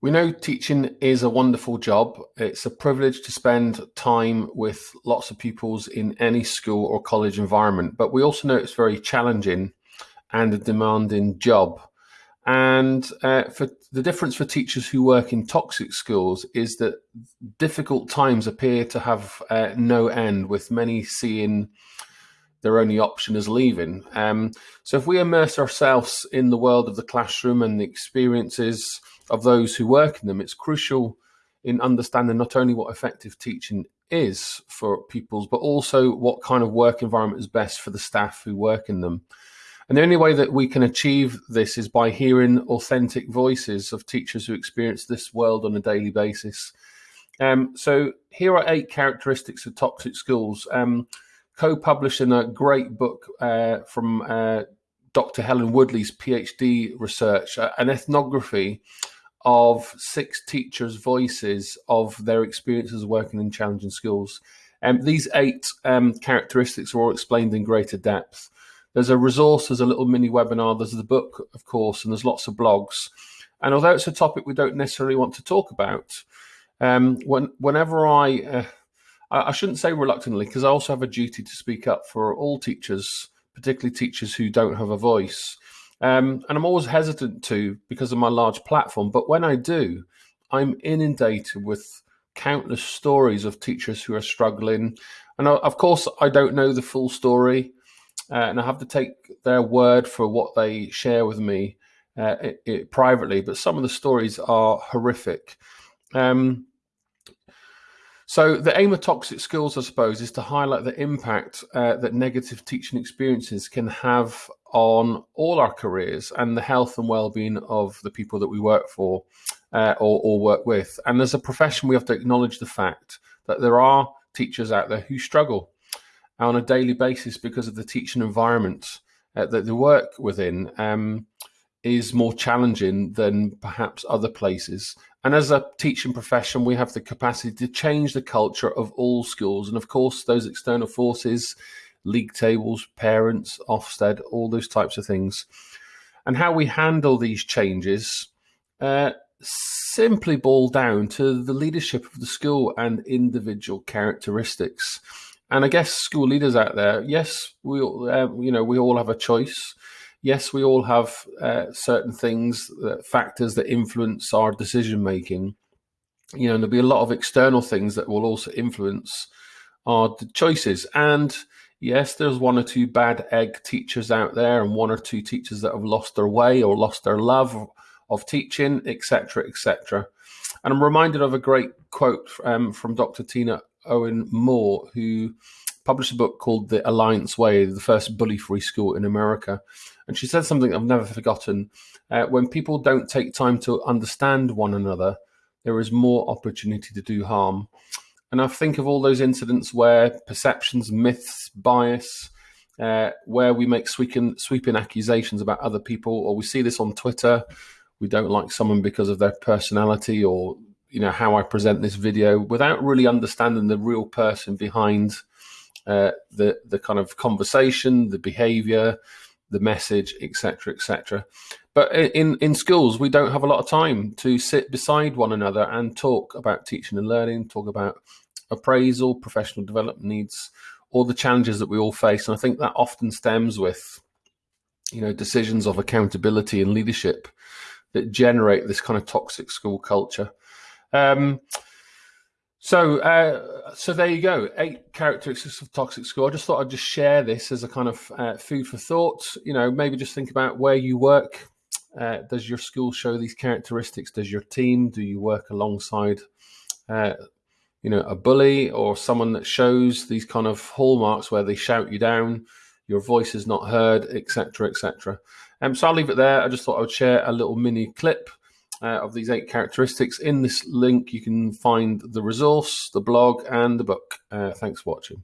We know teaching is a wonderful job. It's a privilege to spend time with lots of pupils in any school or college environment, but we also know it's very challenging and a demanding job. And uh, for the difference for teachers who work in toxic schools is that difficult times appear to have uh, no end, with many seeing their only option as leaving. Um, so if we immerse ourselves in the world of the classroom and the experiences of those who work in them, it's crucial in understanding not only what effective teaching is for pupils, but also what kind of work environment is best for the staff who work in them. And the only way that we can achieve this is by hearing authentic voices of teachers who experience this world on a daily basis. Um, so here are eight characteristics of toxic schools. Um, co-published in a great book uh, from uh, Dr. Helen Woodley's PhD research, uh, an ethnography of six teachers' voices of their experiences working in challenging schools. Um, these eight um, characteristics are all explained in greater depth. There's a resource, there's a little mini webinar, there's the book, of course, and there's lots of blogs. And although it's a topic we don't necessarily want to talk about, um, when, whenever I uh, I, shouldn't say reluctantly because I also have a duty to speak up for all teachers, particularly teachers who don't have a voice. Um, and I'm always hesitant to because of my large platform. But when I do, I'm inundated with countless stories of teachers who are struggling. And of course, I don't know the full story, uh, and I have to take their word for what they share with me uh, it, it, privately. But some of the stories are horrific. Um, so the aim of toxic schools, I suppose, is to highlight the impact uh, that negative teaching experiences can have on all our careers and the health and well-being of the people that we work for uh, or, or work with. And as a profession, we have to acknowledge the fact that there are teachers out there who struggle on a daily basis because of the teaching environment uh, that they work within. Um, is more challenging than perhaps other places. And as a teaching profession, we have the capacity to change the culture of all schools. And of course, those external forces, league tables, parents, Ofsted, all those types of things. And how we handle these changes uh, simply boil down to the leadership of the school and individual characteristics. And I guess school leaders out there, yes, we uh, you know we all have a choice yes, we all have uh, certain things, uh, factors that influence our decision making. You know, and there'll be a lot of external things that will also influence our choices. And yes, there's one or two bad egg teachers out there, and one or two teachers that have lost their way or lost their love of teaching, etc., etc. And I'm reminded of a great quote um, from Dr. Tina Owen Moore, who published a book called The Alliance Way, the first bully free school in America. And she said something I've never forgotten. Uh, when people don't take time to understand one another, there is more opportunity to do harm. And I think of all those incidents where perceptions, myths, bias, uh, where we make sweeping, sweeping accusations about other people, or we see this on Twitter. We don't like someone because of their personality or you know how I present this video without really understanding the real person behind uh, the the kind of conversation, the behaviour, the message, etc., etc. But in in schools, we don't have a lot of time to sit beside one another and talk about teaching and learning, talk about appraisal, professional development needs, all the challenges that we all face, and I think that often stems with you know decisions of accountability and leadership that generate this kind of toxic school culture. Um, so, uh, so there you go. Eight characteristics of toxic school. I just thought I'd just share this as a kind of uh, food for thought. You know, maybe just think about where you work. Uh, does your school show these characteristics? Does your team? Do you work alongside, uh, you know, a bully or someone that shows these kind of hallmarks where they shout you down, your voice is not heard, etc., etc. Um, so I'll leave it there. I just thought I would share a little mini clip uh, of these eight characteristics. In this link, you can find the resource, the blog, and the book. Uh, thanks for watching.